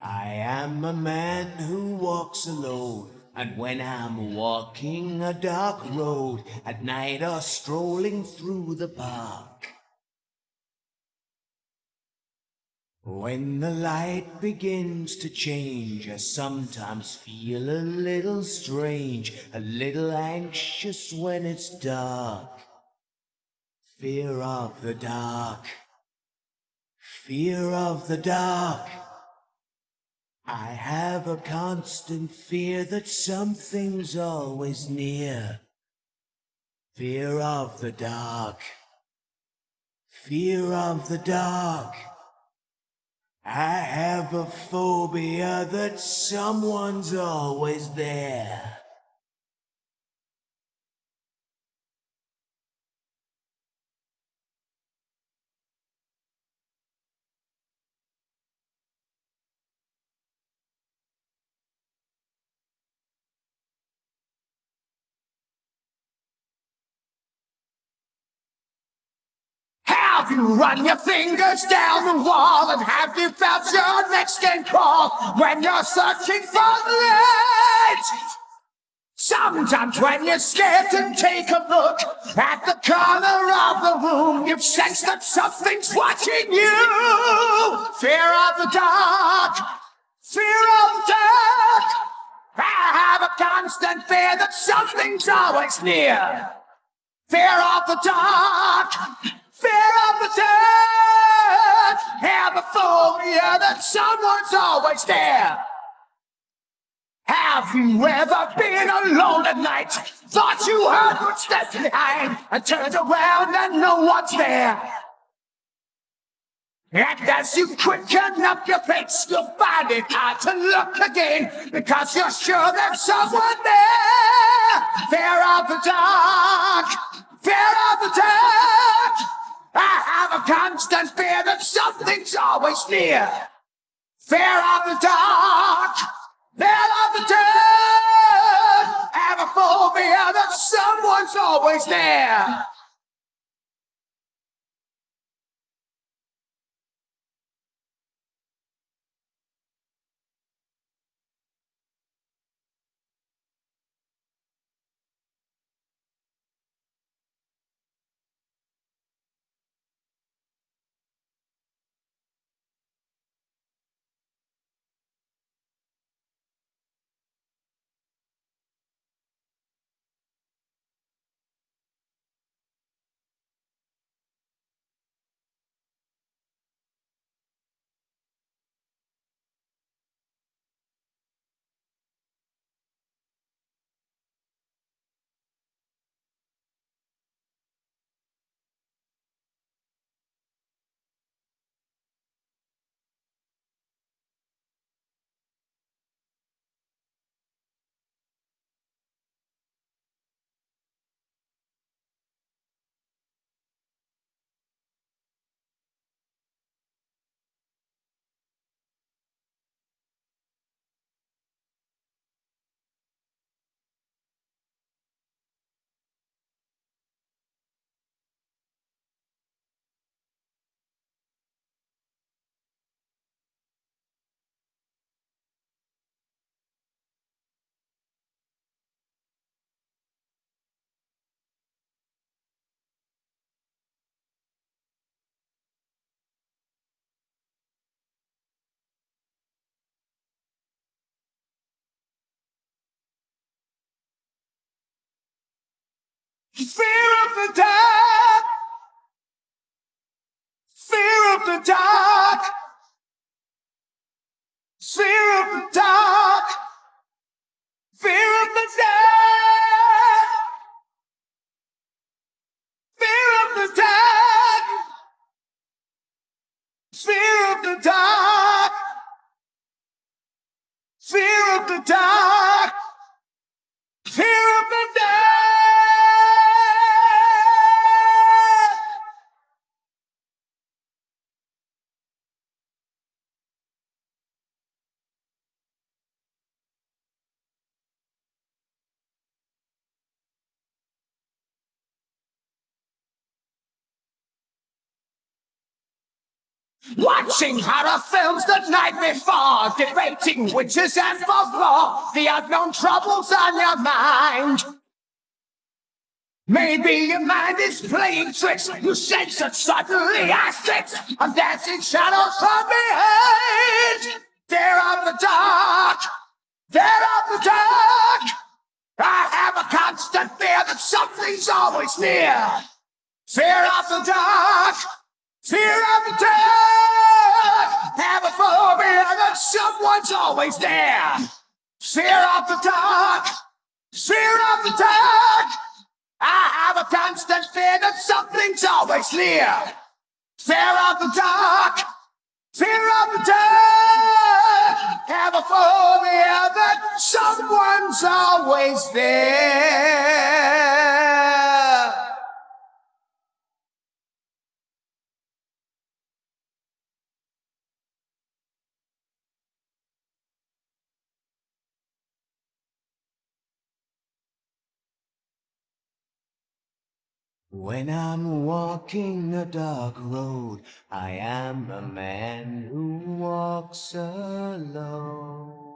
I am a man who walks alone. And when I'm walking a dark road at night or strolling through the park, when the light begins to change, I sometimes feel a little strange, a little anxious when it's dark. Fear of the dark. Fear of the dark. I have a constant fear that something's always near. Fear of the dark. Fear of the dark. I have a phobia that someone's always there. Have you run your fingers down the wall and have you felt your neck skin crawl when you're searching for light? Sometimes when you're scared to take a look at the corner of the room, you sense that something's watching you. Fear of the dark, fear of the dark. I have a constant fear that something's always near. Fear of the dark, fear of the dark. Have a phobia that someone's always there. Have you ever been alone at night? Thought you heard footsteps behind and turned around and no one's there. And as you quicken up your pace, you'll find it hard to look again because you're sure there's someone there. Fear of the dark, something's always near. Fear of the dark, fear of the dark. Have a phobia that someone's always there. Fear of the dark. Fear of the dark. Watching horror films the night before, debating witches and folklore, the unknown troubles on your mind. Maybe your mind is playing tricks. You sense it suddenly as I'm dancing shadows from behind. Fear of the dark. Fear of the dark. I have a constant fear that something's always near. Fear of the dark. Fear of the dark. Have a phobia that someone's always there. Fear of the dark. Fear of the dark. I have a constant fear that something's always near. Fear of the dark. Fear of the dark. Have a phobia that someone's always there. When I'm walking a dark road, I am a man who walks alone.